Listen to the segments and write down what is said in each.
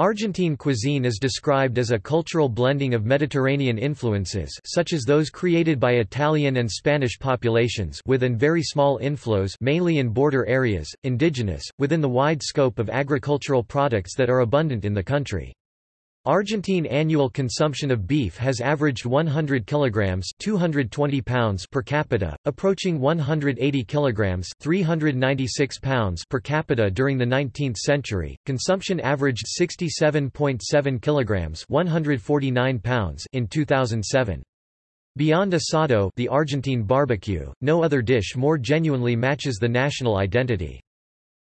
Argentine cuisine is described as a cultural blending of Mediterranean influences such as those created by Italian and Spanish populations with and very small inflows mainly in border areas, indigenous, within the wide scope of agricultural products that are abundant in the country. Argentine annual consumption of beef has averaged 100 kilograms 220 pounds per capita, approaching 180 kilograms 396 pounds per capita during the 19th century. Consumption averaged 67.7 kilograms 149 pounds in 2007. Beyond asado, the Argentine barbecue, no other dish more genuinely matches the national identity.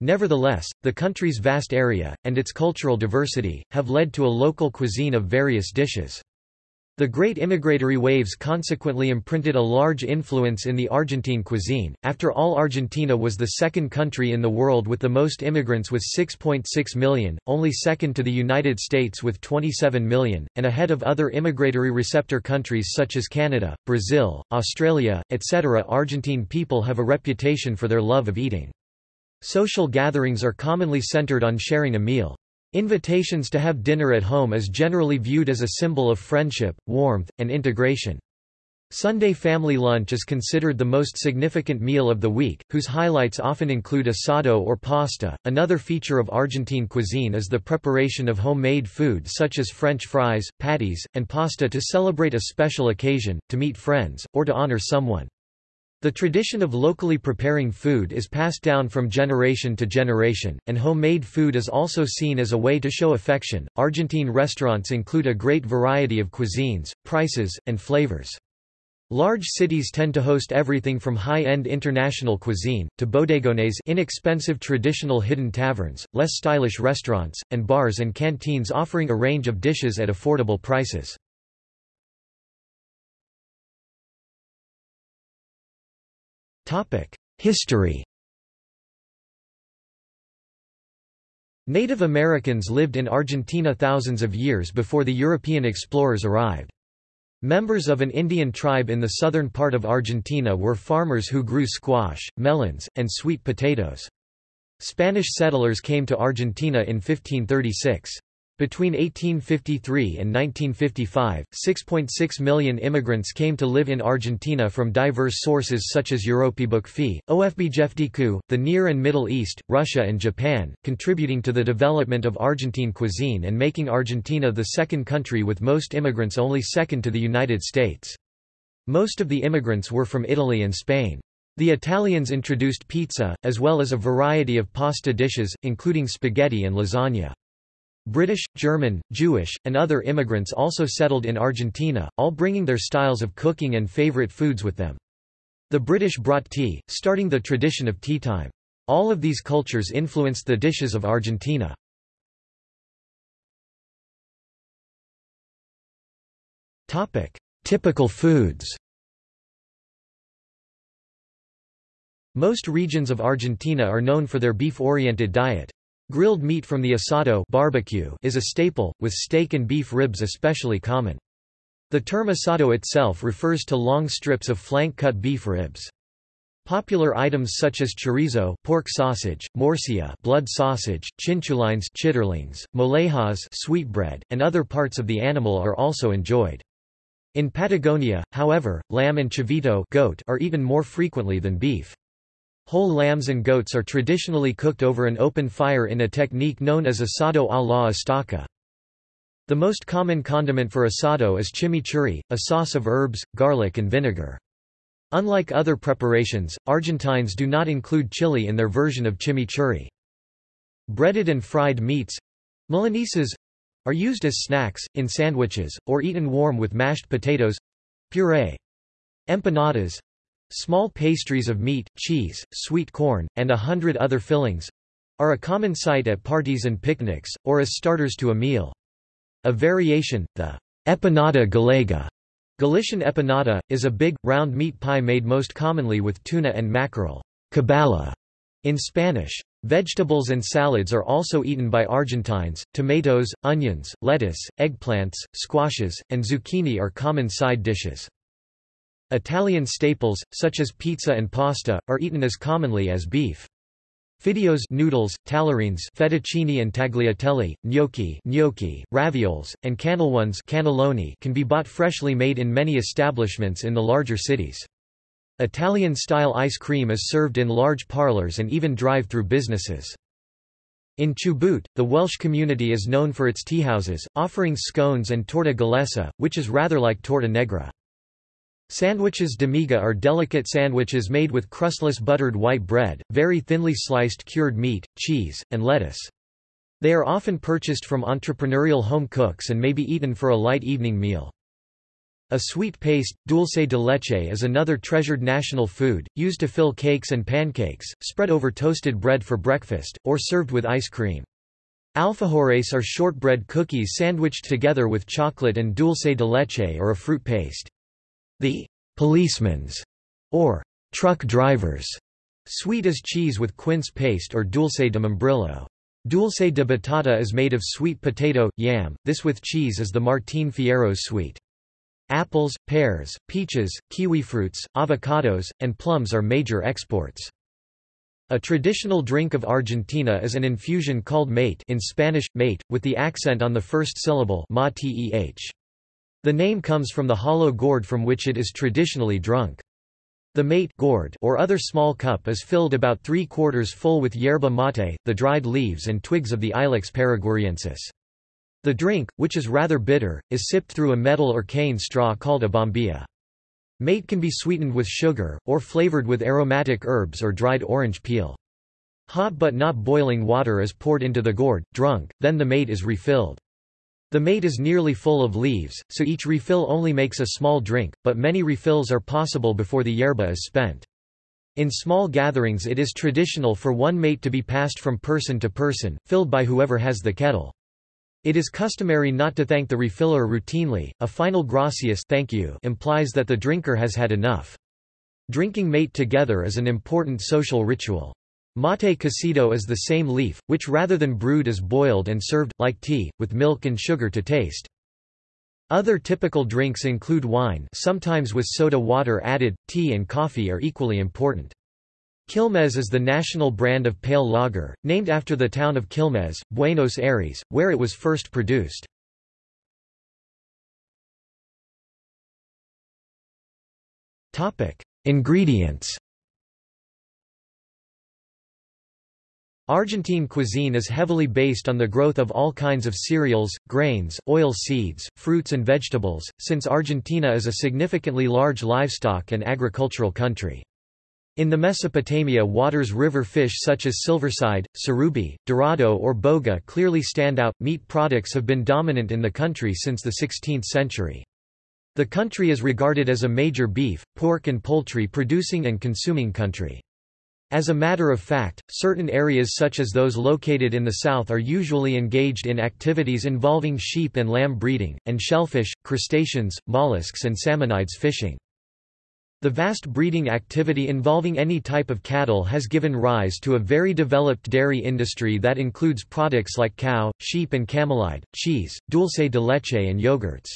Nevertheless, the country's vast area, and its cultural diversity, have led to a local cuisine of various dishes. The great immigratory waves consequently imprinted a large influence in the Argentine cuisine. After all, Argentina was the second country in the world with the most immigrants with 6.6 .6 million, only second to the United States with 27 million, and ahead of other immigratory receptor countries such as Canada, Brazil, Australia, etc. Argentine people have a reputation for their love of eating. Social gatherings are commonly centered on sharing a meal. Invitations to have dinner at home is generally viewed as a symbol of friendship, warmth, and integration. Sunday family lunch is considered the most significant meal of the week, whose highlights often include asado or pasta. Another feature of Argentine cuisine is the preparation of homemade food such as French fries, patties, and pasta to celebrate a special occasion, to meet friends, or to honor someone. The tradition of locally preparing food is passed down from generation to generation, and homemade food is also seen as a way to show affection. Argentine restaurants include a great variety of cuisines, prices, and flavors. Large cities tend to host everything from high-end international cuisine, to bodegones inexpensive traditional hidden taverns, less stylish restaurants, and bars and canteens offering a range of dishes at affordable prices. History Native Americans lived in Argentina thousands of years before the European explorers arrived. Members of an Indian tribe in the southern part of Argentina were farmers who grew squash, melons, and sweet potatoes. Spanish settlers came to Argentina in 1536. Between 1853 and 1955, 6.6 million immigrants came to live in Argentina from diverse sources such as Europébukfi, OFBJFDQ, the Near and Middle East, Russia and Japan, contributing to the development of Argentine cuisine and making Argentina the second country with most immigrants only second to the United States. Most of the immigrants were from Italy and Spain. The Italians introduced pizza, as well as a variety of pasta dishes, including spaghetti and lasagna. British, German, Jewish, and other immigrants also settled in Argentina, all bringing their styles of cooking and favorite foods with them. The British brought tea, starting the tradition of tea time. All of these cultures influenced the dishes of Argentina. Topic: Typical foods Most regions of Argentina are known for their beef-oriented diet. Grilled meat from the asado barbecue is a staple, with steak and beef ribs especially common. The term asado itself refers to long strips of flank-cut beef ribs. Popular items such as chorizo pork sausage, morcilla blood sausage, chinchulines chitterlings, mollejas sweetbread, and other parts of the animal are also enjoyed. In Patagonia, however, lamb and chivito goat are eaten more frequently than beef. Whole lambs and goats are traditionally cooked over an open fire in a technique known as asado a la estaca. The most common condiment for asado is chimichurri, a sauce of herbs, garlic and vinegar. Unlike other preparations, Argentines do not include chili in their version of chimichurri. Breaded and fried meats—milanesas are used as snacks, in sandwiches, or eaten warm with mashed potatoes—puree. Empanadas Small pastries of meat, cheese, sweet corn, and a hundred other fillings are a common sight at parties and picnics, or as starters to a meal. A variation, the empanada gallega Galician empanada, is a big, round meat pie made most commonly with tuna and mackerel caballa, in Spanish. Vegetables and salads are also eaten by Argentines. Tomatoes, onions, lettuce, eggplants, squashes, and zucchini are common side dishes. Italian staples, such as pizza and pasta, are eaten as commonly as beef. Fideos noodles, tallarines fettuccine and tagliatelle, gnocchi, gnocchi ravioles, and cannellones cannelloni can be bought freshly made in many establishments in the larger cities. Italian-style ice cream is served in large parlors and even drive-through businesses. In Chubut, the Welsh community is known for its teahouses, offering scones and torta galesa, which is rather like torta negra. Sandwiches de miga are delicate sandwiches made with crustless buttered white bread, very thinly sliced cured meat, cheese, and lettuce. They are often purchased from entrepreneurial home cooks and may be eaten for a light evening meal. A sweet paste, dulce de leche is another treasured national food, used to fill cakes and pancakes, spread over toasted bread for breakfast, or served with ice cream. Alfajores are shortbread cookies sandwiched together with chocolate and dulce de leche or a fruit paste. The policeman's or truck drivers sweet is cheese with quince paste or dulce de membrillo. Dulce de batata is made of sweet potato, yam, this with cheese is the Martin Fierro sweet. Apples, pears, peaches, kiwifruits, avocados, and plums are major exports. A traditional drink of Argentina is an infusion called mate in Spanish, mate, with the accent on the first syllable ma -teh. The name comes from the hollow gourd from which it is traditionally drunk. The mate gourd or other small cup is filled about three-quarters full with yerba mate, the dried leaves and twigs of the Ilex paraguariensis. The drink, which is rather bitter, is sipped through a metal or cane straw called a bombilla. Mate can be sweetened with sugar, or flavored with aromatic herbs or dried orange peel. Hot but not boiling water is poured into the gourd, drunk, then the mate is refilled. The mate is nearly full of leaves, so each refill only makes a small drink, but many refills are possible before the yerba is spent. In small gatherings it is traditional for one mate to be passed from person to person, filled by whoever has the kettle. It is customary not to thank the refiller routinely, a final gracias thank you implies that the drinker has had enough. Drinking mate together is an important social ritual. Mate cocido is the same leaf, which rather than brewed is boiled and served, like tea, with milk and sugar to taste. Other typical drinks include wine sometimes with soda water added, tea and coffee are equally important. Quilmes is the national brand of pale lager, named after the town of Quilmes, Buenos Aires, where it was first produced. Ingredients Argentine cuisine is heavily based on the growth of all kinds of cereals, grains, oil seeds, fruits and vegetables, since Argentina is a significantly large livestock and agricultural country. In the Mesopotamia waters river fish such as silverside, surubí, dorado or boga clearly stand out. Meat products have been dominant in the country since the 16th century. The country is regarded as a major beef, pork and poultry producing and consuming country. As a matter of fact, certain areas such as those located in the south are usually engaged in activities involving sheep and lamb breeding, and shellfish, crustaceans, mollusks and salmonids fishing. The vast breeding activity involving any type of cattle has given rise to a very developed dairy industry that includes products like cow, sheep and camelide, cheese, dulce de leche and yogurts.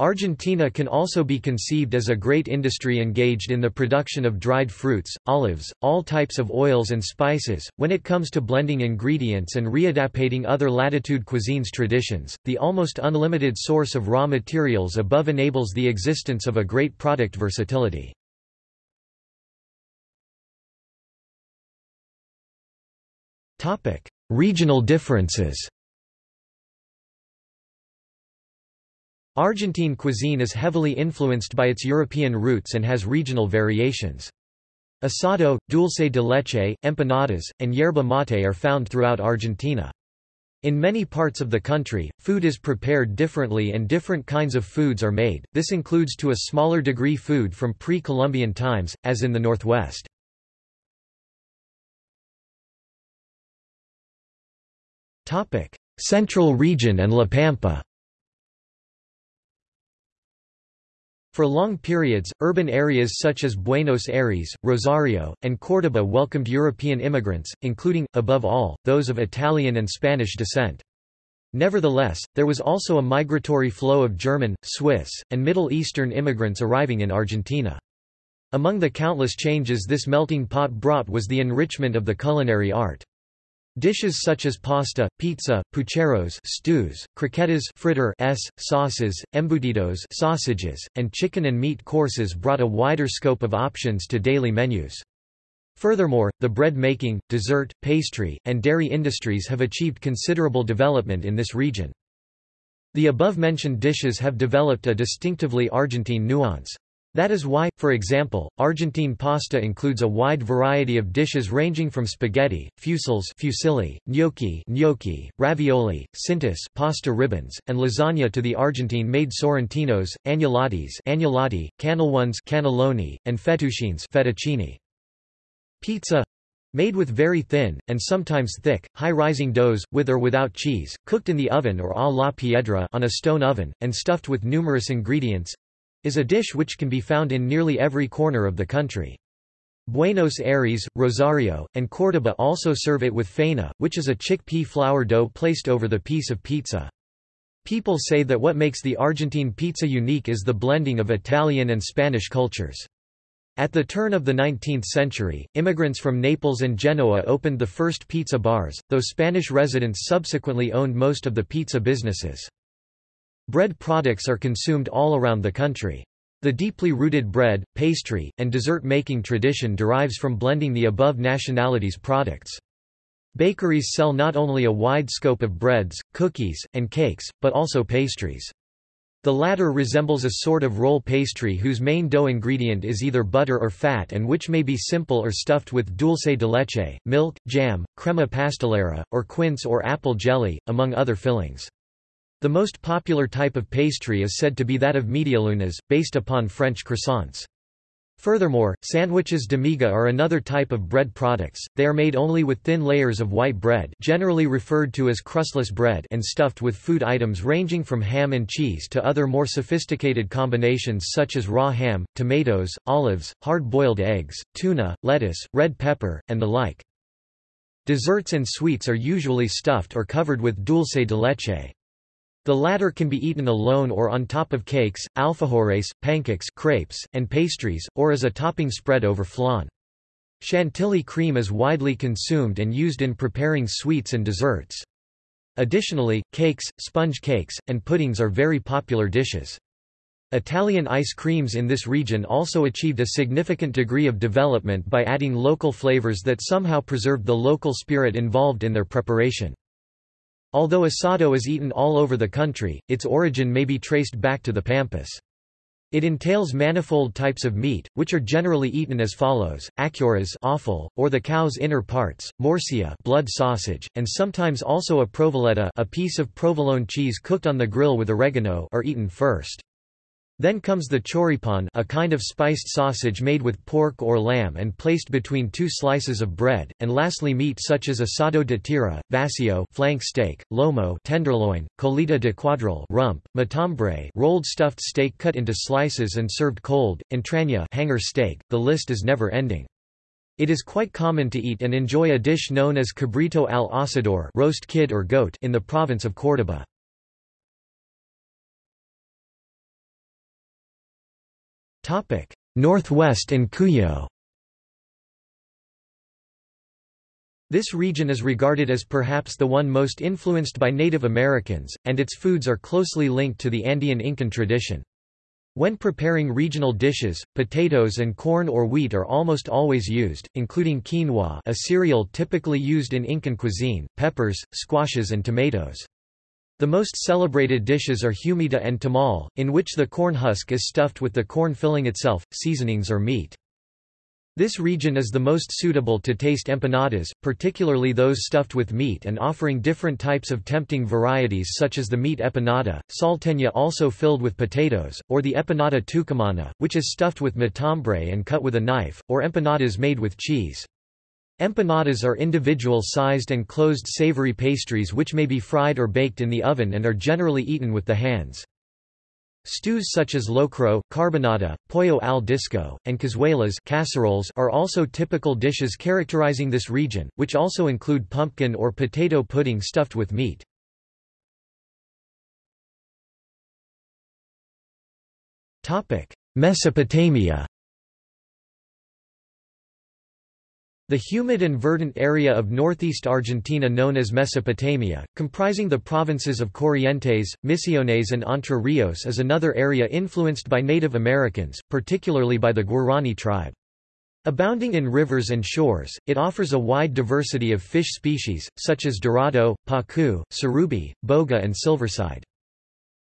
Argentina can also be conceived as a great industry engaged in the production of dried fruits, olives, all types of oils and spices. When it comes to blending ingredients and readaptating other latitude cuisines traditions, the almost unlimited source of raw materials above enables the existence of a great product versatility. Topic: Regional differences. Argentine cuisine is heavily influenced by its European roots and has regional variations. Asado, dulce de leche, empanadas, and yerba mate are found throughout Argentina. In many parts of the country, food is prepared differently and different kinds of foods are made, this includes to a smaller degree food from pre-Columbian times, as in the northwest. Central region and La Pampa For long periods, urban areas such as Buenos Aires, Rosario, and Córdoba welcomed European immigrants, including, above all, those of Italian and Spanish descent. Nevertheless, there was also a migratory flow of German, Swiss, and Middle Eastern immigrants arriving in Argentina. Among the countless changes this melting pot brought was the enrichment of the culinary art. Dishes such as pasta, pizza, pucheros stews, croquetas fritter s, sauces, embutidos sausages, and chicken and meat courses brought a wider scope of options to daily menus. Furthermore, the bread-making, dessert, pastry, and dairy industries have achieved considerable development in this region. The above-mentioned dishes have developed a distinctively Argentine nuance. That is why, for example, Argentine pasta includes a wide variety of dishes ranging from spaghetti, fusils fusilli, gnocchi, gnocchi ravioli, cintas pasta ribbons, and lasagna to the Argentine-made sorrentinos, agnolottis agnolotti, cannellones cannelloni, and fettuccines fettuccine. Pizza made with very thin, and sometimes thick, high-rising doughs, with or without cheese, cooked in the oven or à la piedra on a stone oven, and stuffed with numerous ingredients, is a dish which can be found in nearly every corner of the country. Buenos Aires, Rosario, and Córdoba also serve it with faina, which is a chickpea flour dough placed over the piece of pizza. People say that what makes the Argentine pizza unique is the blending of Italian and Spanish cultures. At the turn of the 19th century, immigrants from Naples and Genoa opened the first pizza bars, though Spanish residents subsequently owned most of the pizza businesses. Bread products are consumed all around the country. The deeply rooted bread, pastry, and dessert-making tradition derives from blending the above nationalities' products. Bakeries sell not only a wide scope of breads, cookies, and cakes, but also pastries. The latter resembles a sort of roll pastry whose main dough ingredient is either butter or fat and which may be simple or stuffed with dulce de leche, milk, jam, crema pastelera, or quince or apple jelly, among other fillings. The most popular type of pastry is said to be that of medialunas, based upon French croissants. Furthermore, sandwiches de miga are another type of bread products, they are made only with thin layers of white bread generally referred to as crustless bread and stuffed with food items ranging from ham and cheese to other more sophisticated combinations such as raw ham, tomatoes, olives, hard-boiled eggs, tuna, lettuce, red pepper, and the like. Desserts and sweets are usually stuffed or covered with dulce de leche. The latter can be eaten alone or on top of cakes, alfajores, pancakes crepes, and pastries, or as a topping spread over flan. Chantilly cream is widely consumed and used in preparing sweets and desserts. Additionally, cakes, sponge cakes, and puddings are very popular dishes. Italian ice creams in this region also achieved a significant degree of development by adding local flavors that somehow preserved the local spirit involved in their preparation. Although asado is eaten all over the country, its origin may be traced back to the Pampas. It entails manifold types of meat, which are generally eaten as follows: achuras offal, or the cow's inner parts, morcilla blood sausage, and sometimes also a provoletta a piece of provolone cheese cooked on the grill with oregano are eaten first. Then comes the choripan a kind of spiced sausage made with pork or lamb and placed between two slices of bread, and lastly meat such as asado de tira, vacío flank steak, lomo tenderloin, colita de cuadril rump, matambre rolled stuffed steak cut into slices and served cold, entraña hanger steak, the list is never ending. It is quite common to eat and enjoy a dish known as cabrito al asador roast kid or goat in the province of Córdoba. Northwest and Cuyo This region is regarded as perhaps the one most influenced by Native Americans, and its foods are closely linked to the Andean Incan tradition. When preparing regional dishes, potatoes and corn or wheat are almost always used, including quinoa a cereal typically used in Incan cuisine, peppers, squashes and tomatoes. The most celebrated dishes are humita and tamal, in which the corn husk is stuffed with the corn filling itself, seasonings or meat. This region is the most suitable to taste empanadas, particularly those stuffed with meat and offering different types of tempting varieties such as the meat empanada, salteña also filled with potatoes, or the empanada tucumana, which is stuffed with matambre and cut with a knife, or empanadas made with cheese. Empanadas are individual-sized and closed savory pastries which may be fried or baked in the oven and are generally eaten with the hands. Stews such as locro, carbonada, pollo al disco, and cazuelas casseroles are also typical dishes characterizing this region, which also include pumpkin or potato pudding stuffed with meat. Mesopotamia The humid and verdant area of northeast Argentina known as Mesopotamia, comprising the provinces of Corrientes, Misiones and Entre Rios is another area influenced by Native Americans, particularly by the Guarani tribe. Abounding in rivers and shores, it offers a wide diversity of fish species, such as dorado, pacu, surubi, boga and silverside.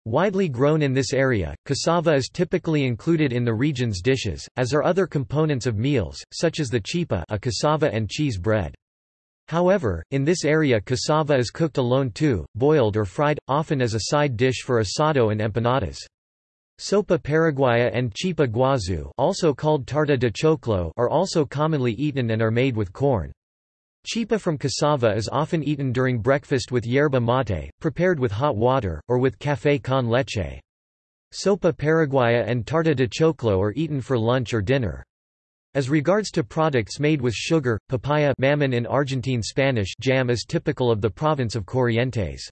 Widely grown in this area, cassava is typically included in the region's dishes, as are other components of meals, such as the chipa a cassava and cheese bread. However, in this area cassava is cooked alone too, boiled or fried, often as a side dish for asado and empanadas. Sopa paraguaya and chipa guazu also called tarta de choclo are also commonly eaten and are made with corn. Chipa from cassava is often eaten during breakfast with yerba mate, prepared with hot water, or with café con leche. Sopa paraguaya and tarta de choclo are eaten for lunch or dinner. As regards to products made with sugar, papaya mamon in Argentine Spanish jam is typical of the province of Corrientes.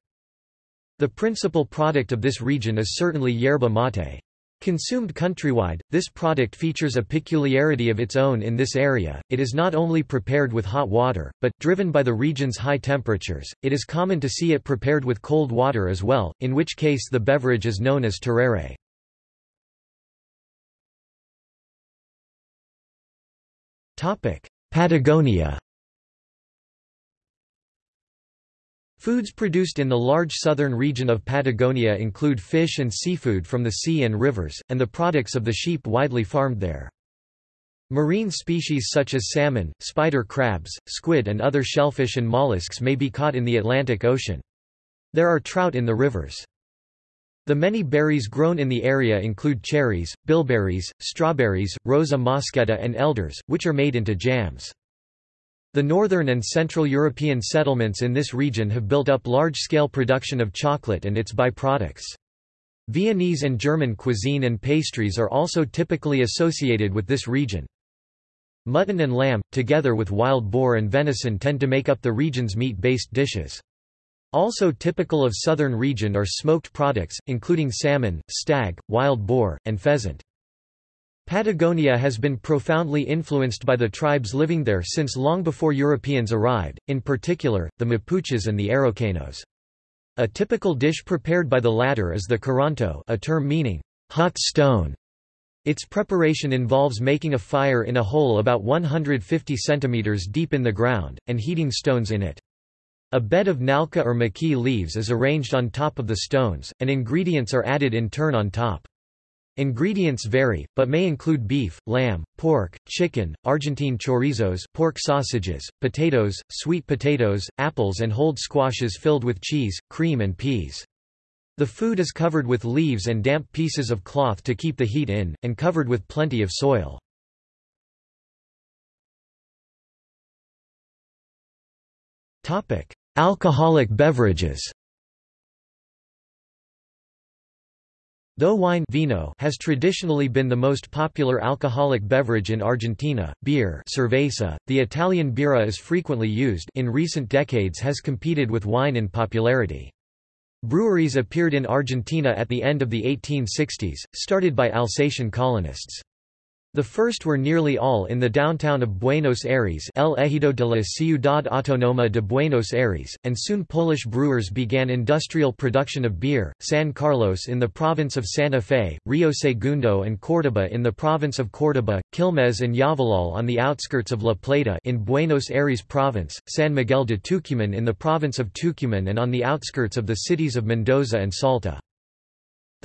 The principal product of this region is certainly yerba mate. Consumed countrywide, this product features a peculiarity of its own in this area. It is not only prepared with hot water, but, driven by the region's high temperatures, it is common to see it prepared with cold water as well, in which case the beverage is known as tereré. Patagonia Foods produced in the large southern region of Patagonia include fish and seafood from the sea and rivers, and the products of the sheep widely farmed there. Marine species such as salmon, spider crabs, squid and other shellfish and mollusks may be caught in the Atlantic Ocean. There are trout in the rivers. The many berries grown in the area include cherries, bilberries, strawberries, rosa mosqueta and elders, which are made into jams. The northern and central European settlements in this region have built up large-scale production of chocolate and its byproducts. Viennese and German cuisine and pastries are also typically associated with this region. Mutton and lamb, together with wild boar and venison tend to make up the region's meat-based dishes. Also typical of southern region are smoked products, including salmon, stag, wild boar, and pheasant. Patagonia has been profoundly influenced by the tribes living there since long before Europeans arrived, in particular, the Mapuches and the Araucanos. A typical dish prepared by the latter is the curanto a term meaning, hot stone. Its preparation involves making a fire in a hole about 150 centimeters deep in the ground, and heating stones in it. A bed of nalca or maqui leaves is arranged on top of the stones, and ingredients are added in turn on top. Ingredients vary, but may include beef, lamb, pork, chicken, Argentine chorizos pork sausages, potatoes, sweet potatoes, apples and hold squashes filled with cheese, cream and peas. The food is covered with leaves and damp pieces of cloth to keep the heat in, and covered with plenty of soil. Alcoholic beverages Though wine vino has traditionally been the most popular alcoholic beverage in Argentina, beer cerveza, the Italian birra is frequently used in recent decades has competed with wine in popularity. Breweries appeared in Argentina at the end of the 1860s, started by Alsatian colonists. The first were nearly all in the downtown of Buenos Aires El Ejido de la Ciudad Autónoma de Buenos Aires, and soon Polish brewers began industrial production of beer, San Carlos in the province of Santa Fe, Rio Segundo and Córdoba in the province of Córdoba, Quilmes and Llavallol on the outskirts of La Plata in Buenos Aires province, San Miguel de Tucumán in the province of Tucumán and on the outskirts of the cities of Mendoza and Salta.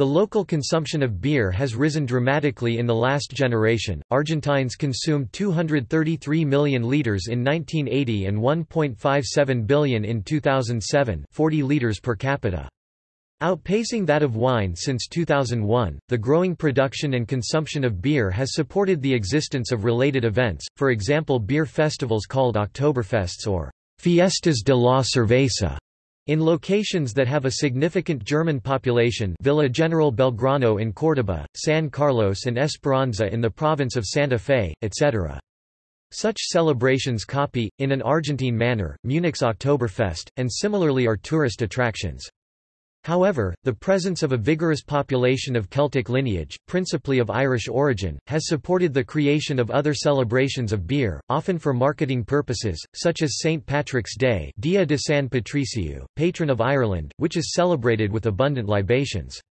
The local consumption of beer has risen dramatically in the last generation. Argentines consumed 233 million liters in 1980 and 1.57 billion in 2007, 40 liters per capita. Outpacing that of wine since 2001, the growing production and consumption of beer has supported the existence of related events, for example beer festivals called Oktoberfests or Fiestas de la Cerveza. In locations that have a significant German population Villa General Belgrano in Córdoba, San Carlos and Esperanza in the province of Santa Fe, etc. Such celebrations copy, in an Argentine manner, Munich's Oktoberfest, and similarly are tourist attractions. However, the presence of a vigorous population of Celtic lineage, principally of Irish origin, has supported the creation of other celebrations of beer, often for marketing purposes, such as St. Patrick's Day Dia de San Patricio, patron of Ireland, which is celebrated with abundant libations.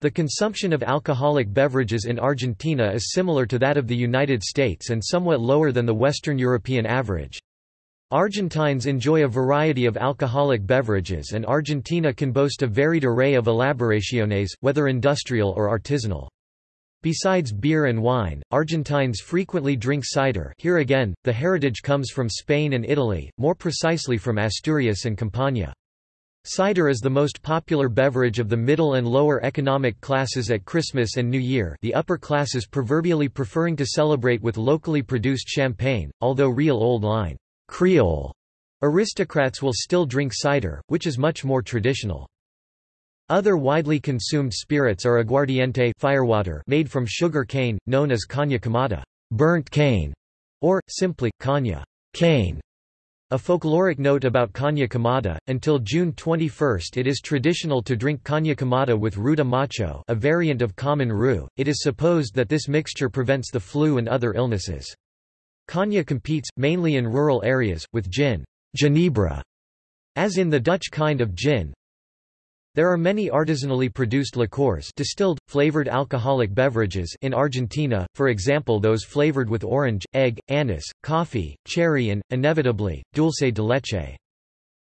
The consumption of alcoholic beverages in Argentina is similar to that of the United States and somewhat lower than the Western European average. Argentines enjoy a variety of alcoholic beverages and Argentina can boast a varied array of elaboraciones, whether industrial or artisanal. Besides beer and wine, Argentines frequently drink cider here again, the heritage comes from Spain and Italy, more precisely from Asturias and Campania. Cider is the most popular beverage of the middle and lower economic classes at Christmas and New Year the upper classes proverbially preferring to celebrate with locally produced champagne, although real old line Creole aristocrats will still drink cider, which is much more traditional. Other widely consumed spirits are aguardiente firewater made from sugar cane, known as caña quemada burnt cane", or, simply, caña cane". A folkloric note about caña quemada, until June 21 it is traditional to drink caña quemada with ruda macho a variant of common rue, it is supposed that this mixture prevents the flu and other illnesses. Caña competes, mainly in rural areas, with gin ginebra", as in the Dutch kind of gin. There are many artisanally produced liqueurs distilled, flavored alcoholic beverages in Argentina, for example those flavored with orange, egg, anise, coffee, cherry and, inevitably, dulce de leche.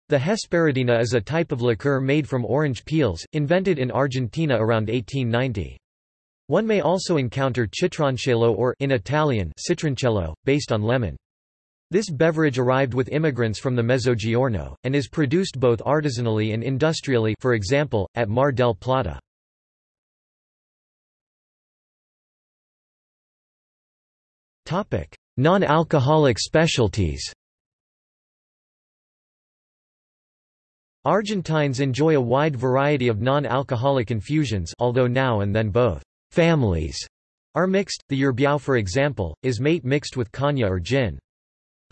The Hesperidina is a type of liqueur made from orange peels, invented in Argentina around 1890. One may also encounter citroncello or in Italian citroncello, based on lemon. This beverage arrived with immigrants from the Mezzogiorno, and is produced both artisanally and industrially for example, at Mar del Plata. Non-alcoholic specialties Argentines enjoy a wide variety of non-alcoholic infusions although now and then both families are mixed. The yerbiao for example, is mate mixed with caña or gin.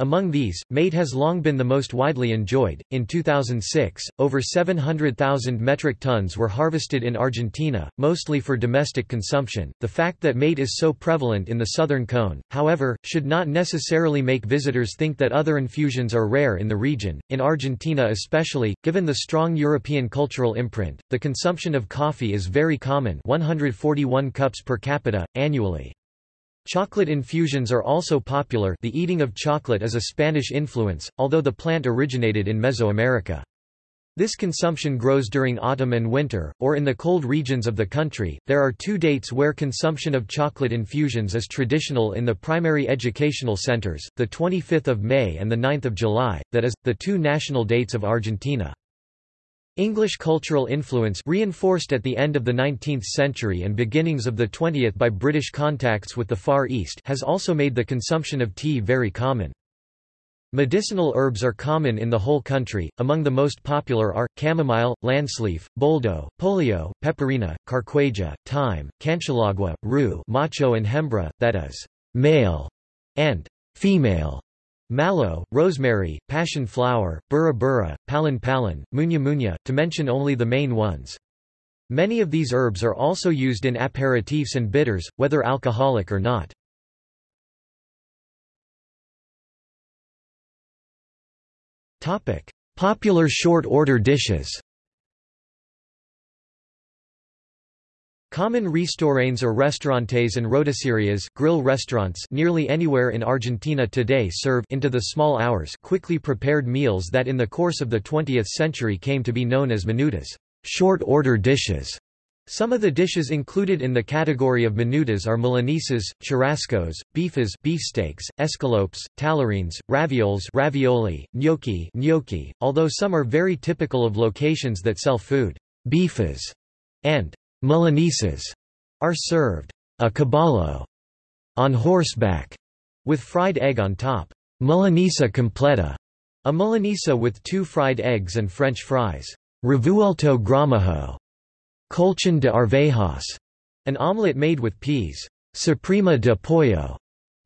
Among these, mate has long been the most widely enjoyed. In 2006, over 700,000 metric tons were harvested in Argentina, mostly for domestic consumption. The fact that mate is so prevalent in the southern cone, however, should not necessarily make visitors think that other infusions are rare in the region. In Argentina, especially, given the strong European cultural imprint, the consumption of coffee is very common 141 cups per capita, annually. Chocolate infusions are also popular the eating of chocolate is a Spanish influence, although the plant originated in Mesoamerica. This consumption grows during autumn and winter, or in the cold regions of the country. There are two dates where consumption of chocolate infusions is traditional in the primary educational centers, the 25th of May and the 9th of July, that is, the two national dates of Argentina. English cultural influence reinforced at the end of the 19th century and beginnings of the 20th by British contacts with the Far East has also made the consumption of tea very common. Medicinal herbs are common in the whole country, among the most popular are, chamomile, landsleaf, boldo, poleo, peperina, carqueja, thyme, canchilagua, rue macho and hembra, that is, male, and female. Mallow, rosemary, passion flower, burra burra, palin palin, muña muña, to mention only the main ones. Many of these herbs are also used in aperitifs and bitters, whether alcoholic or not. Popular short-order dishes Common restaurantes or restaurantes and rotiserías grill restaurants nearly anywhere in Argentina today serve into the small hours quickly prepared meals that in the course of the 20th century came to be known as menudas short-order dishes. Some of the dishes included in the category of menudas are milanesas, churrascos, bifes beefsteaks, escalopes, tallarines, ravioles ravioli, gnocchi, gnocchi, although some are very typical of locations that sell food beefas, and Milanesas are served a caballo on horseback with fried egg on top. Milanesa completa, a milanesa with two fried eggs and French fries. Revuelto gramajo, colchon de arvejas, an omelette made with peas. Suprema de pollo,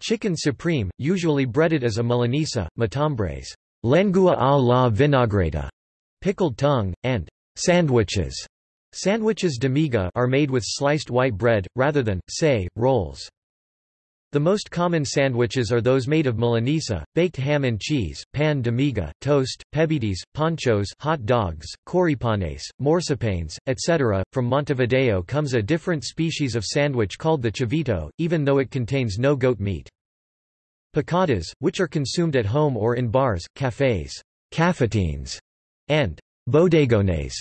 chicken supreme, usually breaded as a milanesa, matambres, lengua a la vinagreta, pickled tongue, and Sandwiches Sandwiches de miga are made with sliced white bread, rather than, say, rolls. The most common sandwiches are those made of milanesa, baked ham and cheese, pan de miga, toast, pebetes, panchos hot dogs, choripanes, morcepanes, etc. From Montevideo comes a different species of sandwich called the chivito, even though it contains no goat meat. Picadas, which are consumed at home or in bars, cafés, cafetines, and bodegones,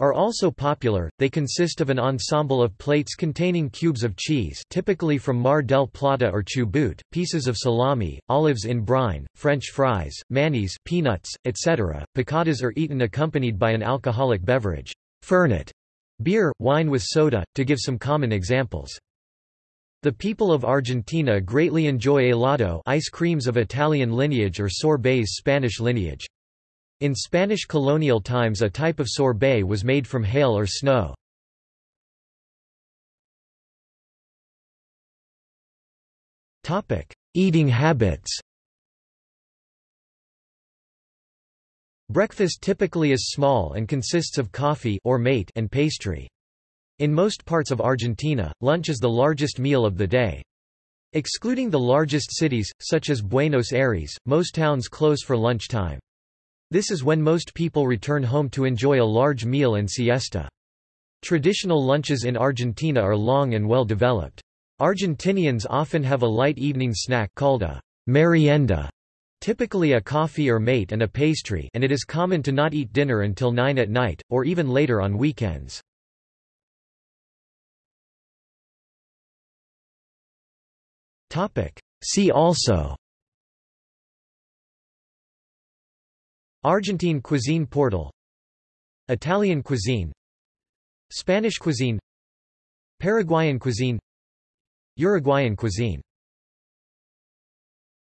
are also popular. They consist of an ensemble of plates containing cubes of cheese, typically from Mar del Plata or Chubut, pieces of salami, olives in brine, French fries, mayonnaise, peanuts, etc. Picadas are eaten accompanied by an alcoholic beverage, fernet, beer, wine with soda, to give some common examples. The people of Argentina greatly enjoy helado ice creams of Italian lineage or sorbets Spanish lineage. In Spanish colonial times a type of sorbet was made from hail or snow. Eating habits Breakfast typically is small and consists of coffee or mate and pastry. In most parts of Argentina, lunch is the largest meal of the day. Excluding the largest cities, such as Buenos Aires, most towns close for lunchtime. This is when most people return home to enjoy a large meal and siesta. Traditional lunches in Argentina are long and well developed. Argentinians often have a light evening snack called a merienda, typically a coffee or mate and a pastry and it is common to not eat dinner until 9 at night, or even later on weekends. See also Argentine cuisine portal Italian cuisine Spanish cuisine Paraguayan cuisine Uruguayan cuisine